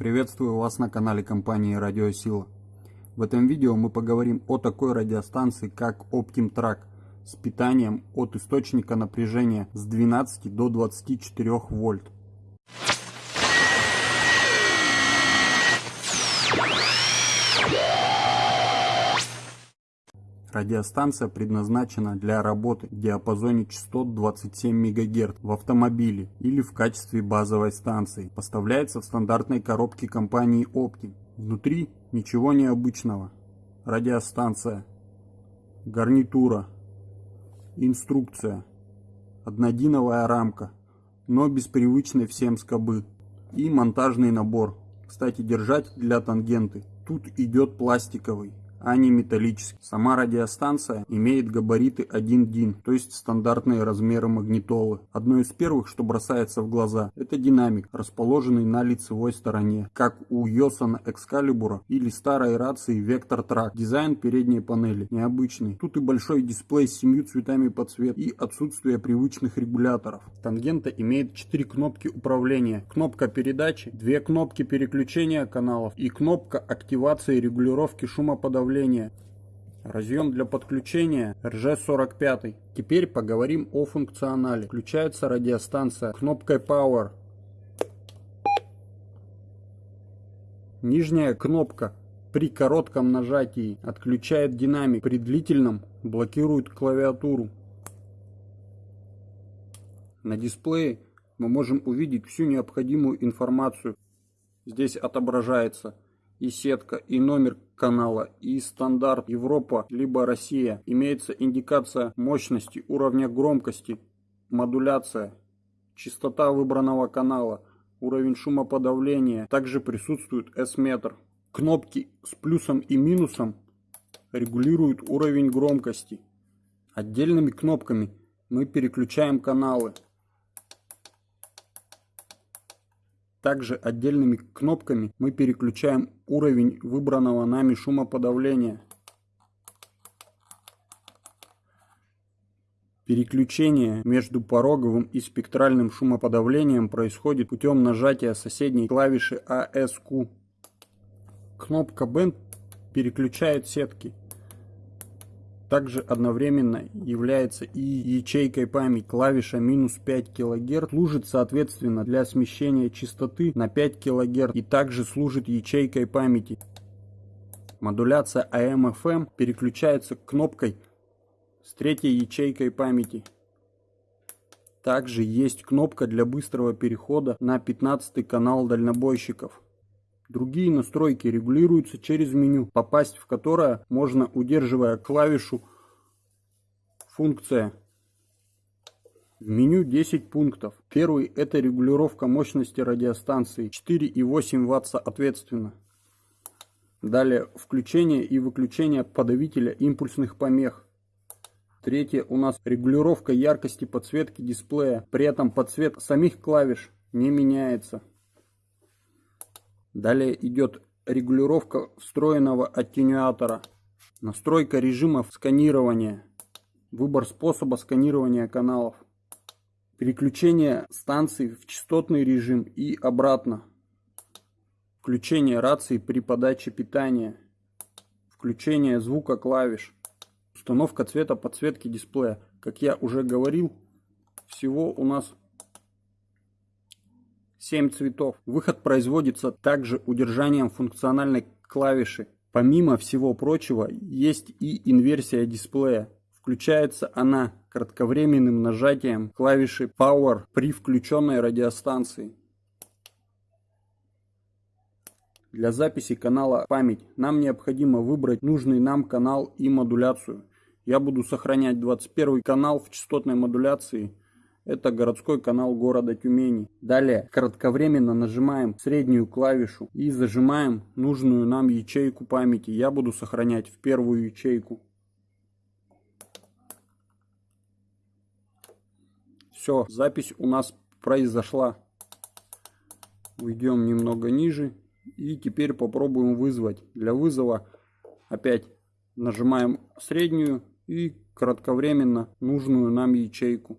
Приветствую вас на канале компании Радиосила. В этом видео мы поговорим о такой радиостанции, как OptimTrack с питанием от источника напряжения с 12 до 24 вольт. Радиостанция предназначена для работы в диапазоне частот 27 МГц в автомобиле или в качестве базовой станции. Поставляется в стандартной коробке компании Optim. Внутри ничего необычного. Радиостанция, гарнитура, инструкция, однодиновая рамка, но без привычной всем скобы и монтажный набор. Кстати, держатель для тангенты тут идет пластиковый а не металлический. Сама радиостанция имеет габариты 1 дин, то есть стандартные размеры магнитолы. Одно из первых, что бросается в глаза, это динамик, расположенный на лицевой стороне, как у Йосана Экскалибура или старой рации Vector Track. Дизайн передней панели необычный. Тут и большой дисплей с семью цветами подсвет и отсутствие привычных регуляторов. Тангента имеет 4 кнопки управления, кнопка передачи, 2 кнопки переключения каналов и кнопка активации регулировки шумоподавления управления. Разъем для подключения RG45. Теперь поговорим о функционале. Включается радиостанция кнопкой Power. Нижняя кнопка при коротком нажатии отключает динамик, при длительном блокирует клавиатуру. На дисплее мы можем увидеть всю необходимую информацию. Здесь отображается и сетка, и номер канала, и стандарт Европа, либо Россия. Имеется индикация мощности, уровня громкости, модуляция, частота выбранного канала, уровень шумоподавления. Также присутствует S-метр. Кнопки с плюсом и минусом регулируют уровень громкости. Отдельными кнопками мы переключаем каналы. Также отдельными кнопками мы переключаем уровень выбранного нами шумоподавления. Переключение между пороговым и спектральным шумоподавлением происходит путем нажатия соседней клавиши ASQ. Кнопка Band переключает сетки также одновременно является и ячейкой памяти. Клавиша минус 5 кГц служит соответственно для смещения частоты на 5 кГц и также служит ячейкой памяти. Модуляция AM-FM переключается кнопкой с третьей ячейкой памяти. Также есть кнопка для быстрого перехода на 15 канал дальнобойщиков. Другие настройки регулируются через меню, попасть в которое можно удерживая клавишу «Функция». В меню 10 пунктов. Первый – это регулировка мощности радиостанции 4,8 Вт соответственно. Далее включение и выключение подавителя импульсных помех. Третье у нас регулировка яркости подсветки дисплея. При этом подсвет самих клавиш не меняется. Далее идет регулировка встроенного аттенюатора, настройка режимов сканирования, выбор способа сканирования каналов, переключение станций в частотный режим и обратно, включение рации при подаче питания, включение звука клавиш, установка цвета подсветки дисплея. Как я уже говорил, всего у нас 7 цветов. Выход производится также удержанием функциональной клавиши. Помимо всего прочего, есть и инверсия дисплея. Включается она кратковременным нажатием клавиши Power при включенной радиостанции. Для записи канала память нам необходимо выбрать нужный нам канал и модуляцию. Я буду сохранять 21 канал в частотной модуляции это городской канал города Тюмени. Далее кратковременно нажимаем среднюю клавишу и зажимаем нужную нам ячейку памяти. Я буду сохранять в первую ячейку. Все, запись у нас произошла. Уйдем немного ниже. И теперь попробуем вызвать. Для вызова опять нажимаем среднюю и кратковременно нужную нам ячейку.